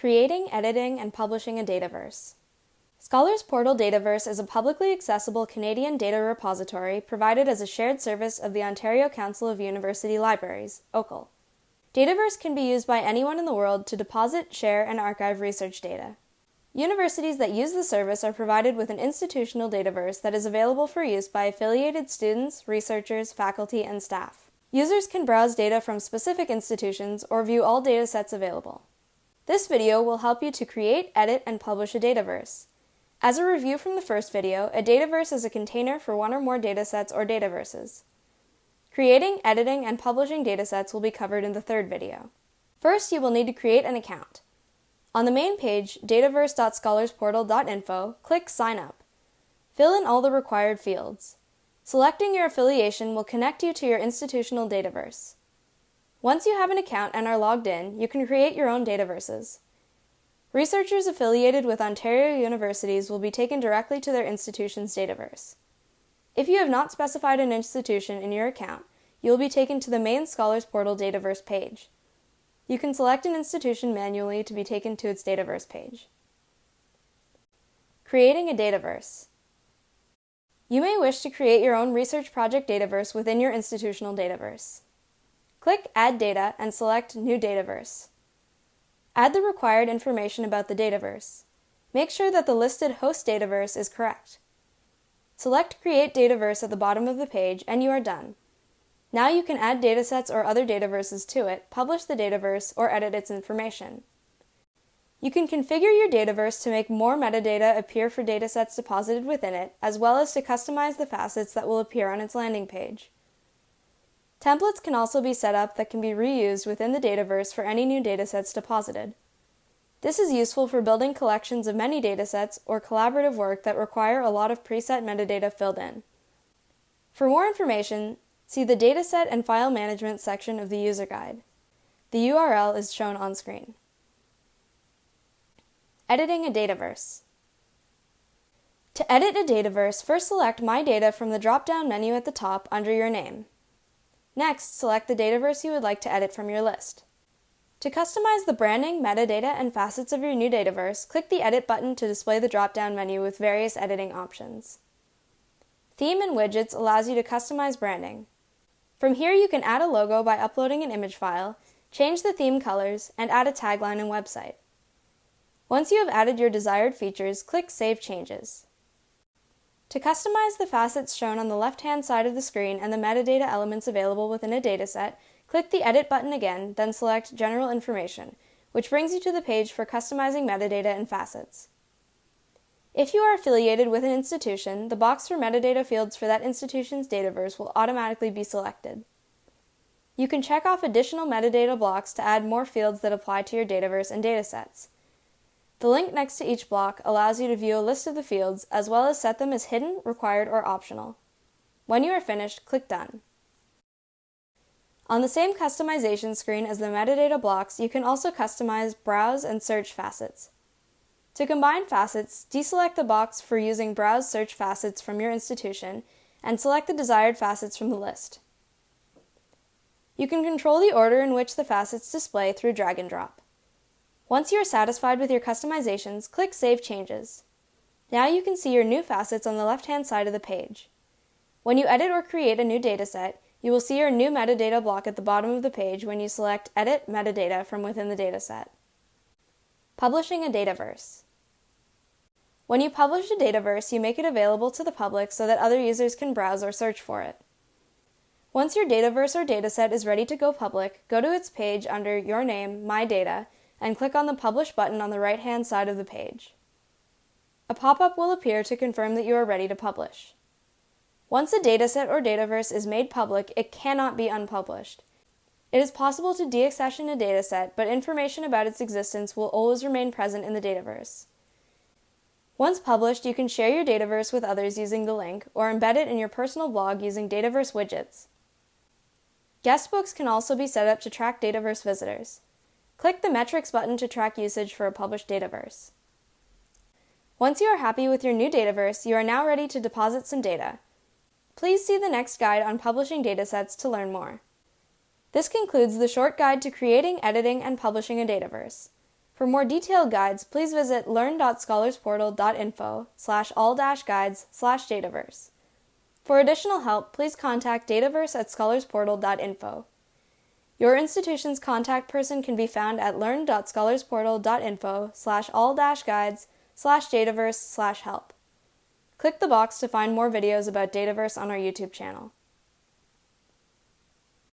Creating, editing, and publishing a Dataverse. Scholars Portal Dataverse is a publicly accessible Canadian data repository provided as a shared service of the Ontario Council of University Libraries, OCUL. Dataverse can be used by anyone in the world to deposit, share, and archive research data. Universities that use the service are provided with an institutional Dataverse that is available for use by affiliated students, researchers, faculty, and staff. Users can browse data from specific institutions or view all datasets available. This video will help you to create, edit, and publish a Dataverse. As a review from the first video, a Dataverse is a container for one or more datasets or Dataverses. Creating, editing, and publishing datasets will be covered in the third video. First, you will need to create an account. On the main page, dataverse.scholarsportal.info, click Sign Up. Fill in all the required fields. Selecting your affiliation will connect you to your institutional Dataverse. Once you have an account and are logged in, you can create your own Dataverses. Researchers affiliated with Ontario universities will be taken directly to their institution's Dataverse. If you have not specified an institution in your account, you will be taken to the main Scholars Portal Dataverse page. You can select an institution manually to be taken to its Dataverse page. Creating a Dataverse. You may wish to create your own research project Dataverse within your institutional Dataverse. Click Add Data and select New Dataverse. Add the required information about the Dataverse. Make sure that the listed host Dataverse is correct. Select Create Dataverse at the bottom of the page and you are done. Now you can add datasets or other dataverses to it, publish the dataverse, or edit its information. You can configure your dataverse to make more metadata appear for datasets deposited within it, as well as to customize the facets that will appear on its landing page. Templates can also be set up that can be reused within the Dataverse for any new datasets deposited. This is useful for building collections of many datasets or collaborative work that require a lot of preset metadata filled in. For more information, see the Dataset and File Management section of the user guide. The URL is shown on screen. Editing a Dataverse. To edit a Dataverse, first select My Data from the drop-down menu at the top under your name. Next, select the Dataverse you would like to edit from your list. To customize the branding, metadata, and facets of your new Dataverse, click the Edit button to display the drop-down menu with various editing options. Theme and Widgets allows you to customize branding. From here you can add a logo by uploading an image file, change the theme colors, and add a tagline and website. Once you have added your desired features, click Save Changes. To customize the facets shown on the left-hand side of the screen and the metadata elements available within a dataset, click the Edit button again, then select General Information, which brings you to the page for customizing metadata and facets. If you are affiliated with an institution, the box for metadata fields for that institution's Dataverse will automatically be selected. You can check off additional metadata blocks to add more fields that apply to your Dataverse and datasets. The link next to each block allows you to view a list of the fields as well as set them as hidden, required, or optional. When you are finished, click Done. On the same customization screen as the metadata blocks, you can also customize Browse and Search facets. To combine facets, deselect the box for using Browse Search facets from your institution and select the desired facets from the list. You can control the order in which the facets display through drag and drop. Once you are satisfied with your customizations, click Save Changes. Now you can see your new facets on the left-hand side of the page. When you edit or create a new dataset, you will see your new metadata block at the bottom of the page when you select Edit Metadata from within the dataset. Publishing a Dataverse. When you publish a Dataverse, you make it available to the public so that other users can browse or search for it. Once your Dataverse or dataset is ready to go public, go to its page under Your Name, My Data, and click on the Publish button on the right-hand side of the page. A pop-up will appear to confirm that you are ready to publish. Once a dataset or dataverse is made public, it cannot be unpublished. It is possible to deaccession a dataset, but information about its existence will always remain present in the dataverse. Once published, you can share your dataverse with others using the link, or embed it in your personal blog using Dataverse widgets. Guestbooks can also be set up to track Dataverse visitors. Click the Metrics button to track usage for a published Dataverse. Once you are happy with your new Dataverse, you are now ready to deposit some data. Please see the next guide on publishing datasets to learn more. This concludes the short guide to creating, editing, and publishing a Dataverse. For more detailed guides, please visit learn.scholarsportal.info slash all-guides slash Dataverse. For additional help, please contact Dataverse at scholarsportal.info. Your institution's contact person can be found at learn.scholarsportal.info slash all-guides slash Dataverse slash help. Click the box to find more videos about Dataverse on our YouTube channel.